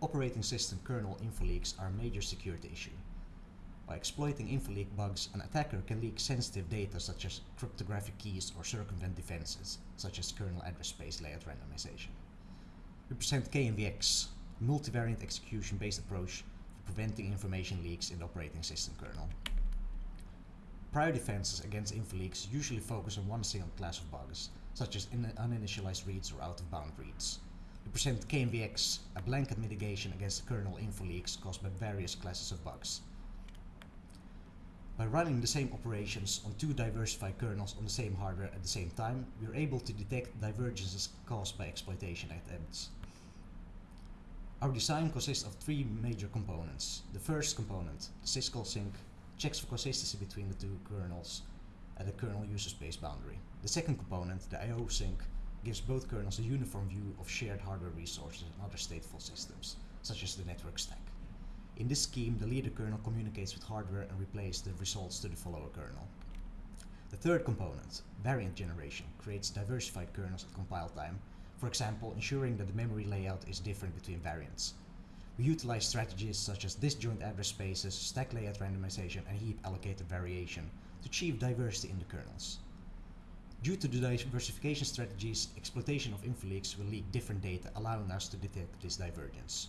Operating system kernel info leaks are a major security issue. By exploiting info leak bugs, an attacker can leak sensitive data such as cryptographic keys or circumvent defenses, such as kernel address space layout randomization. We present kMVX, a multivariant execution-based approach for preventing information leaks in the operating system kernel. Prior defenses against info leaks usually focus on one single class of bugs, such as uninitialized reads or out-of-bound reads. Present kMVX, a blanket mitigation against kernel info leaks caused by various classes of bugs. By running the same operations on two diversified kernels on the same hardware at the same time, we are able to detect divergences caused by exploitation attempts. Our design consists of three major components. The first component, the syscall sync, checks for consistency between the two kernels at the kernel user space boundary. The second component, the I.O. sync, gives both kernels a uniform view of shared hardware resources and other stateful systems, such as the network stack. In this scheme, the leader kernel communicates with hardware and replays the results to the follower kernel. The third component, variant generation, creates diversified kernels at compile time, for example, ensuring that the memory layout is different between variants. We utilize strategies such as disjoint address spaces, stack layout randomization, and heap allocated variation to achieve diversity in the kernels. Due to the diversification strategies, exploitation of infoleaks will leak different data, allowing us to detect this divergence.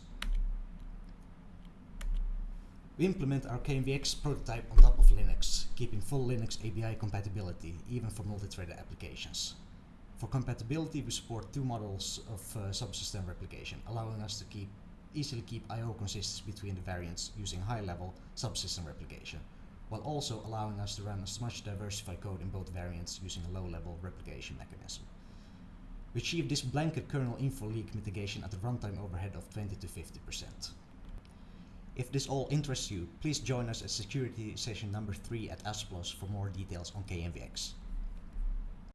We implement our kMVX prototype on top of Linux, keeping full Linux ABI compatibility, even for multi-threaded applications. For compatibility, we support two models of uh, subsystem replication, allowing us to keep easily keep I.O. consistency between the variants using high-level subsystem replication, while also allowing us to run as much diversified code in both variants using a low-level replication mechanism. We achieve this blanket kernel info leak mitigation at a runtime overhead of 20 to 50%. If this all interests you, please join us at security session number 3 at ASPLOS for more details on kMVX.